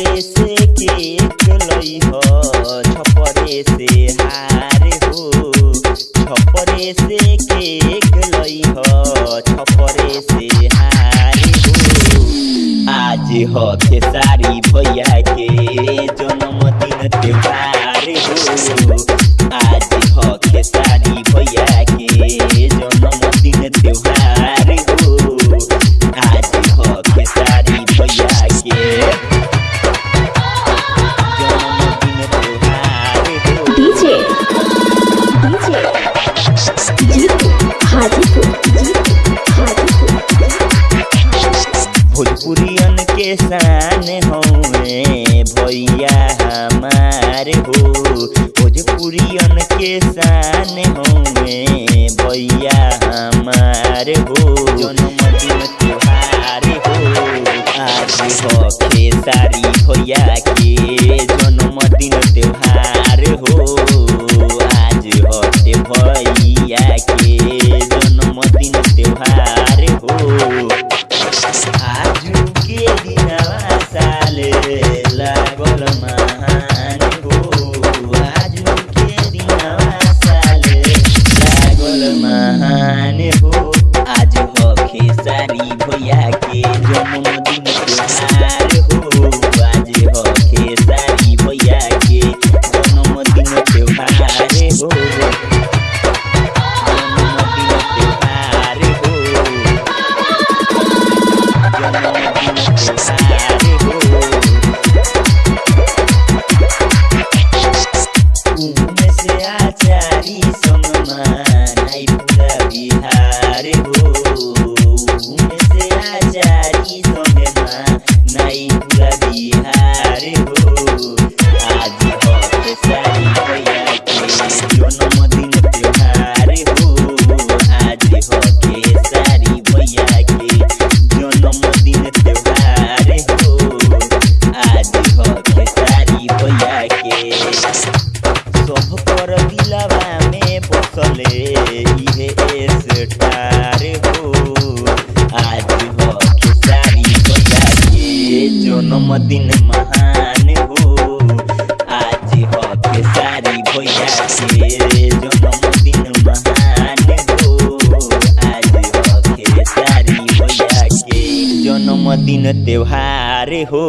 छपरे से केक हो, छपरे से हारे हो। छपरे से केक लई छपरे से हारे हो। आज हो भैया के जन्मदिन त्योहार हो। आज हो खेसारी भैया के जन्मदिन त्योहार हौवे भैया हमार हो। जन्मदिन त्योहार हो। आज हो खेसारी भैया महान हो। आज हो खेसारी भैया के। जन्मदिन त्योहार बसले इहे स्टार हो आज हो खेसारी भैया के जन्मदिन महान हो। आज हो खेसारी भैया के जन्मदिन महान हो। आज हो खेसारी भैया के जन्मदिन त्योहार हो।